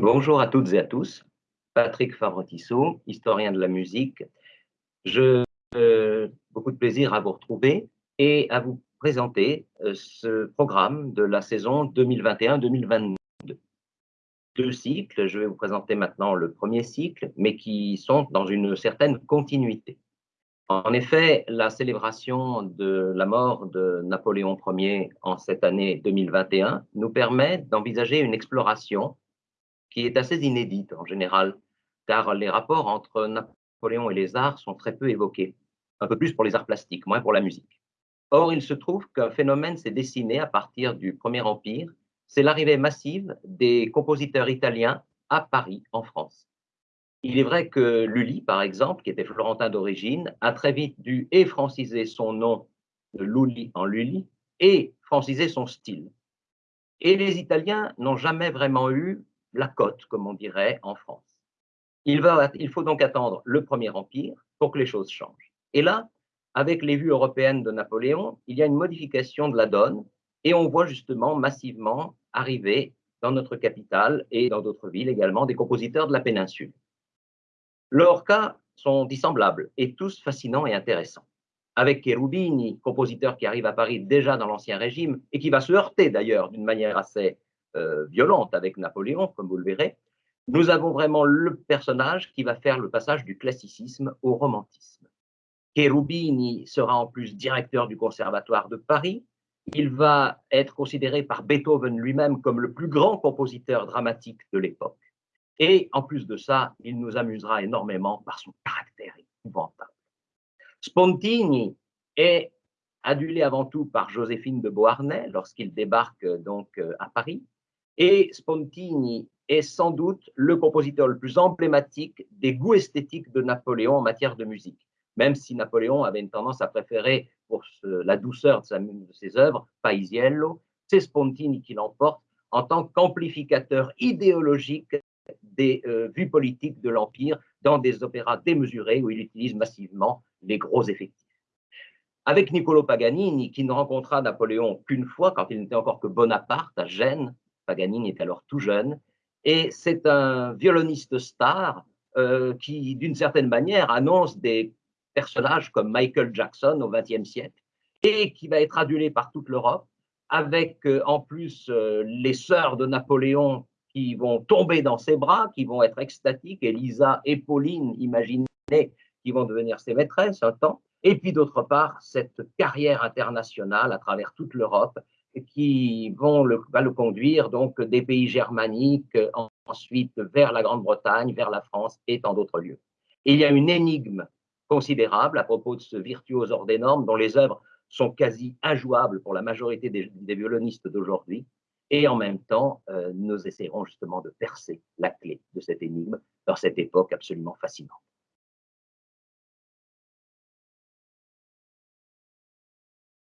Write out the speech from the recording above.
Bonjour à toutes et à tous. Patrick Favre-Tissot, historien de la musique. Je euh, beaucoup de plaisir à vous retrouver et à vous présenter euh, ce programme de la saison 2021-2022. Deux cycles, je vais vous présenter maintenant le premier cycle, mais qui sont dans une certaine continuité. En effet, la célébration de la mort de Napoléon Ier en cette année 2021 nous permet d'envisager une exploration qui est assez inédite en général, car les rapports entre Napoléon et les arts sont très peu évoqués, un peu plus pour les arts plastiques, moins pour la musique. Or, il se trouve qu'un phénomène s'est dessiné à partir du Premier Empire, c'est l'arrivée massive des compositeurs italiens à Paris, en France. Il est vrai que Lully, par exemple, qui était florentin d'origine, a très vite dû et franciser son nom de Lully en Lully et franciser son style. Et les Italiens n'ont jamais vraiment eu la cote, comme on dirait en France. Il, faut donc attendre le Premier Empire pour que les choses changent. Et là, avec les vues européennes de Napoléon, il y a une modification de la donne et on voit justement massivement arriver dans notre capitale et dans d'autres villes également des compositeurs de la péninsule. Leurs cas sont dissemblables et tous fascinants et intéressants. Avec Cherubini, compositeur qui arrive à Paris déjà dans l'Ancien Régime et qui va se heurter d'ailleurs d'une manière assez violente avec Napoléon, comme vous le verrez, nous avons vraiment le personnage qui va faire le passage du classicisme au romantisme. Cherubini sera en plus directeur du Conservatoire de Paris. Il va être considéré par Beethoven lui-même comme le plus grand compositeur dramatique de l'époque. Et en plus de ça, il nous amusera énormément par son caractère épouvantable. Spontini est adulé avant tout par Joséphine de Beauharnais lorsqu'il débarque donc euh, à Paris. Et Spontini est sans doute le compositeur le plus emblématique des goûts esthétiques de Napoléon en matière de musique, même si Napoléon avait une tendance à préférer pour la douceur de, ses œuvres Paisiello, c'est Spontini qui l'emporte en tant qu'amplificateur idéologique des euh, vues politiques de l'Empire dans des opéras démesurés où il utilise massivement les gros effectifs. Avec Niccolo Paganini, qui ne rencontra Napoléon qu'une fois quand il n'était encore que Bonaparte à Gênes, Paganini est alors tout jeune, et c'est un violoniste star euh, qui, d'une certaine manière, annonce des personnages comme Michael Jackson au XXe siècle, et qui va être adulé par toute l'Europe, avec euh, en plus euh, les sœurs de Napoléon qui vont tomber dans ses bras, qui vont être extatiques, Elisa et Pauline, imaginez, qui vont devenir ses maîtresses un temps, et puis d'autre part, cette carrière internationale à travers toute l'Europe, qui vont le, va le conduire donc des pays germaniques, ensuite vers la Grande-Bretagne, vers la France et tant d'autres lieux. il y a une énigme considérable à propos de ce virtuose hors des normes dont les œuvres sont quasi injouables pour la majorité des, violonistes d'aujourd'hui. Et en même temps, euh, nous essaierons justement de percer la clé de cette énigme dans cette époque absolument fascinante.